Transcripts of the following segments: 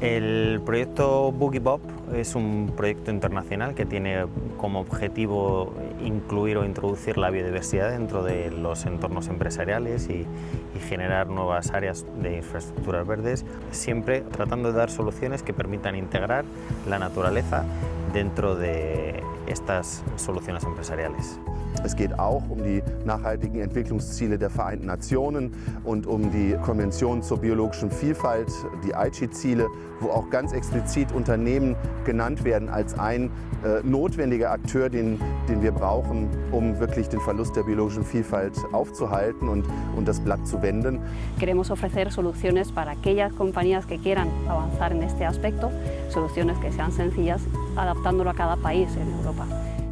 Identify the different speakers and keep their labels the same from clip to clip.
Speaker 1: El proyecto Boogie Bob es un proyecto internacional que tiene como objetivo incluir o introducir la biodiversidad dentro de los entornos empresariales y, y, generar nuevas áreas de infraestructuras verdes, siempre tratando de dar soluciones que permitan integrar la naturaleza dentro de estas soluciones empresariales.
Speaker 2: Es geht auch um die nachhaltigen Entwicklungsziele der Vereinten Nationen und um die Konvention zur biologischen Vielfalt, die Aichi-Ziele, wo auch ganz explizit Unternehmen genannt werden als ein äh, notwendiger Akteur, den, den wir brauchen, um wirklich den Verlust der biologischen Vielfalt aufzuhalten und, und das Blatt zu wenden.
Speaker 3: Queremos ofrecer soluciones para aquellas compañías que quieran avanzar en este aspecto, soluciones que sean sencillas, adaptándolo a cada país en Europa.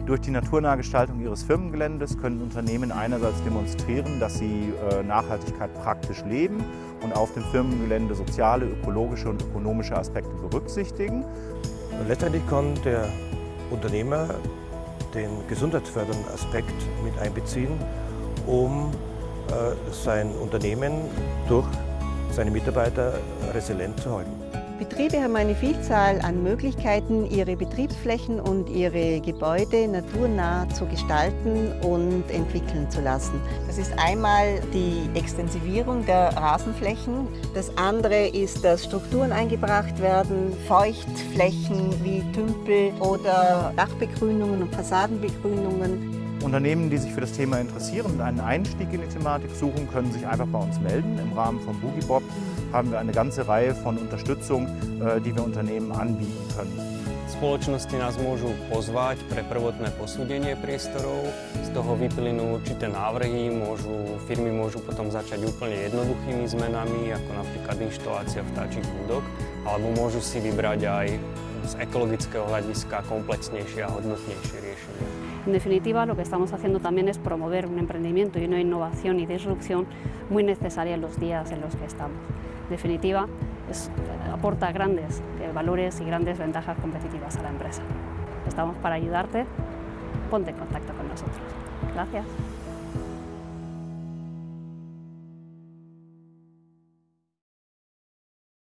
Speaker 4: Durch die naturnahe Gestaltung ihres Firmengeländes können Unternehmen einerseits demonstrieren, dass sie äh, Nachhaltigkeit praktisch leben und auf dem Firmengelände soziale, ökologische und ökonomische Aspekte berücksichtigen.
Speaker 5: Letztendlich kann der Unternehmer den gesundheitsfördernden Aspekt mit einbeziehen, um äh, sein Unternehmen durch seine Mitarbeiter resilient zu halten.
Speaker 6: Betriebe haben eine Vielzahl an Möglichkeiten, ihre Betriebsflächen und ihre Gebäude naturnah zu gestalten und entwickeln zu lassen. Das ist einmal die Extensivierung der Rasenflächen. Das andere ist, dass Strukturen eingebracht werden, Feuchtflächen wie Tümpel oder Dachbegrünungen und Fassadenbegrünungen.
Speaker 4: Unternehmen, die sich für das Thema interessieren und einen Einstieg in die Thematik suchen, können sich einfach bei uns melden. Im Rahmen von Boogie Bob haben wir eine ganze Reihe von Unterstützung, äh, die wir Unternehmen anbieten können.
Speaker 7: Spoločnosti nás môžu pozvať pre prvotné posúdenie priestorov, z toho vyplynú určité návrhy, môžu, firmy môžu potom začať úplne jednoduchými zmenami, ako napríklad inštalácia vtáčich budok, alebo môžu si vybrať aj z ekologického hľadiska komplexnejšie a hodnotnejšie riešenie.
Speaker 3: En definitiva, lo que estamos haciendo también es promover un emprendimiento y una innovación y disrupción muy necesaria en los días en los que estamos. Definitiva, aporta grandes valores y grandes ventajas competitivas a la empresa. Estamos para ayudarte, ponte en contacto con nosotros. Gracias.